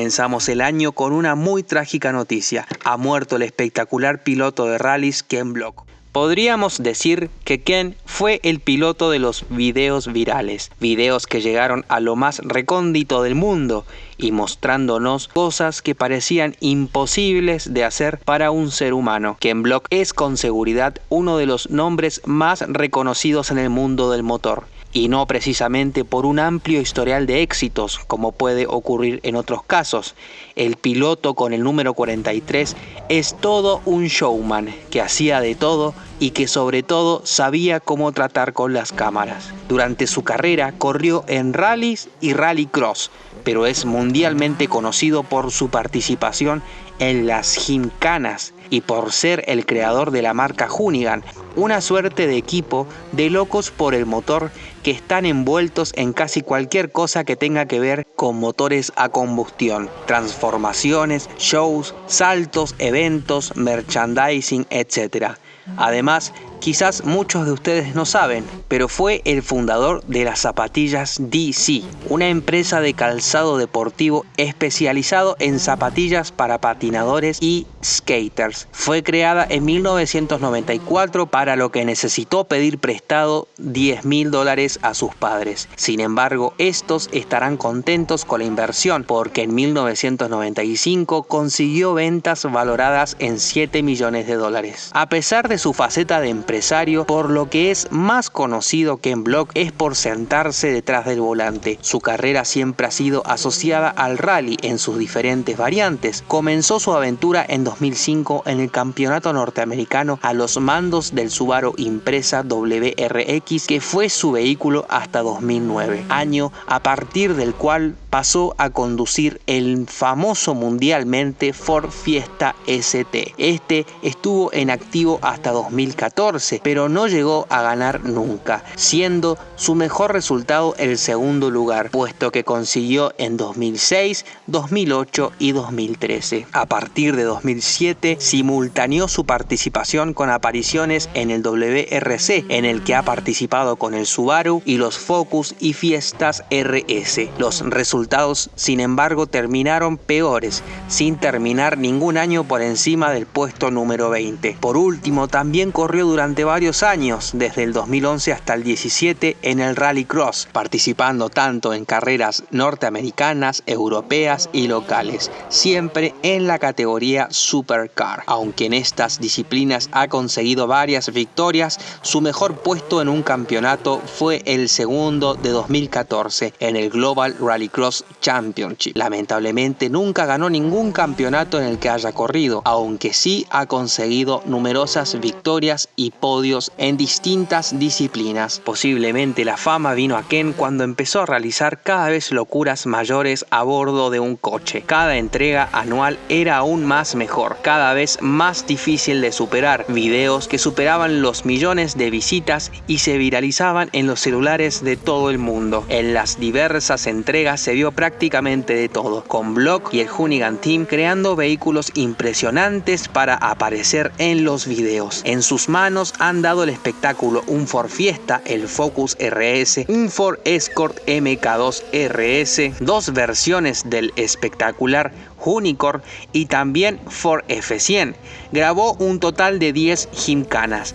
Comenzamos el año con una muy trágica noticia. Ha muerto el espectacular piloto de rallies Ken Block. Podríamos decir que Ken fue el piloto de los videos virales, videos que llegaron a lo más recóndito del mundo y mostrándonos cosas que parecían imposibles de hacer para un ser humano. Ken Block es con seguridad uno de los nombres más reconocidos en el mundo del motor y no precisamente por un amplio historial de éxitos como puede ocurrir en otros casos. El piloto con el número 43 es todo un showman que hacía de todo y que sobre todo sabía cómo tratar con las cámaras. Durante su carrera corrió en rallies y rallycross, pero es mundialmente conocido por su participación en las gimcanas y por ser el creador de la marca Hoonigan, una suerte de equipo de locos por el motor que están envueltos en casi cualquier cosa que tenga que ver con motores a combustión, transformaciones, shows, saltos, eventos, merchandising, etc. Además, Quizás muchos de ustedes no saben, pero fue el fundador de las zapatillas DC, una empresa de calzado deportivo especializado en zapatillas para patinadores y skaters. Fue creada en 1994 para lo que necesitó pedir prestado 10 mil dólares a sus padres. Sin embargo, estos estarán contentos con la inversión porque en 1995 consiguió ventas valoradas en 7 millones de dólares. A pesar de su faceta de empresa, por lo que es más conocido que en Block es por sentarse detrás del volante. Su carrera siempre ha sido asociada al rally en sus diferentes variantes. Comenzó su aventura en 2005 en el campeonato norteamericano a los mandos del Subaru Impresa WRX que fue su vehículo hasta 2009, año a partir del cual pasó a conducir el famoso mundialmente Ford Fiesta ST. Este estuvo en activo hasta 2014 pero no llegó a ganar nunca, siendo su mejor resultado el segundo lugar, puesto que consiguió en 2006, 2008 y 2013. A partir de 2007 simultaneó su participación con apariciones en el WRC, en el que ha participado con el Subaru y los Focus y Fiestas RS. Los resultados, sin embargo, terminaron peores, sin terminar ningún año por encima del puesto número 20. Por último, también corrió durante varios años, desde el 2011 hasta el 17, en el Rallycross, participando tanto en carreras norteamericanas, europeas y locales, siempre en la categoría Supercar. Aunque en estas disciplinas ha conseguido varias victorias, su mejor puesto en un campeonato fue el segundo de 2014 en el Global Rallycross Championship. Lamentablemente nunca ganó ningún campeonato en el que haya corrido, aunque sí ha conseguido numerosas victorias y podios en distintas disciplinas. Posiblemente la fama vino a Ken cuando empezó a realizar cada vez locuras mayores a bordo de un coche. Cada entrega anual era aún más mejor, cada vez más difícil de superar. Videos que superaban los millones de visitas y se viralizaban en los celulares de todo el mundo. En las diversas entregas se vio prácticamente de todo, con Block y el Hoonigan Team creando vehículos impresionantes para aparecer en los videos. En sus manos han dado el espectáculo un Ford Fiesta, el Focus RS, un Ford Escort MK2 RS, dos versiones del espectacular Unicorn y también Ford F100. Grabó un total de 10 gimcanas.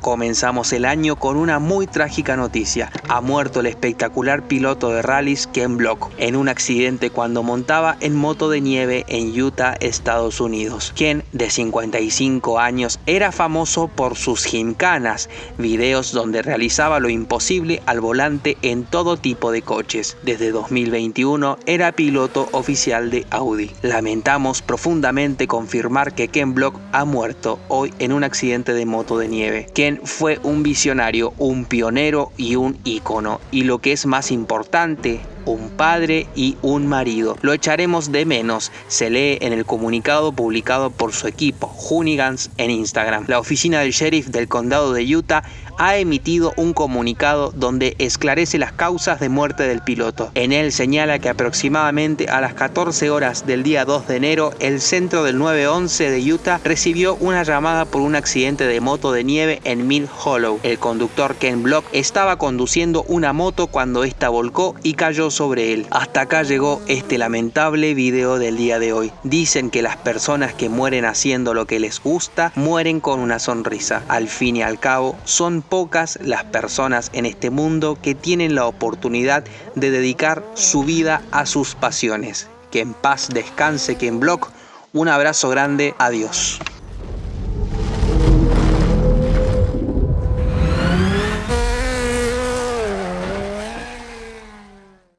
Comenzamos el año con una muy trágica noticia. Ha muerto el espectacular piloto de rallies Ken Block en un accidente cuando montaba en moto de nieve en Utah, Estados Unidos. Ken, de 55 años, era famoso por sus gimcanas, videos donde realizaba lo imposible al volante en todo tipo de coches. Desde 2021 era piloto oficial de Audi. Lamentamos profundamente confirmar que Ken Block ha muerto hoy en un accidente de moto de nieve fue un visionario, un pionero y un ícono. Y lo que es más importante, un padre y un marido. Lo echaremos de menos, se lee en el comunicado publicado por su equipo, Hoonigans, en Instagram. La oficina del sheriff del condado de Utah ha emitido un comunicado donde esclarece las causas de muerte del piloto. En él señala que aproximadamente a las 14 horas del día 2 de enero, el centro del 911 de Utah recibió una llamada por un accidente de moto de nieve en Mill Hollow. El conductor Ken Block estaba conduciendo una moto cuando esta volcó y cayó sobre él. Hasta acá llegó este lamentable video del día de hoy. Dicen que las personas que mueren haciendo lo que les gusta mueren con una sonrisa. Al fin y al cabo, son pocas las personas en este mundo que tienen la oportunidad de dedicar su vida a sus pasiones. Que en paz descanse Ken Block. Un abrazo grande, adiós.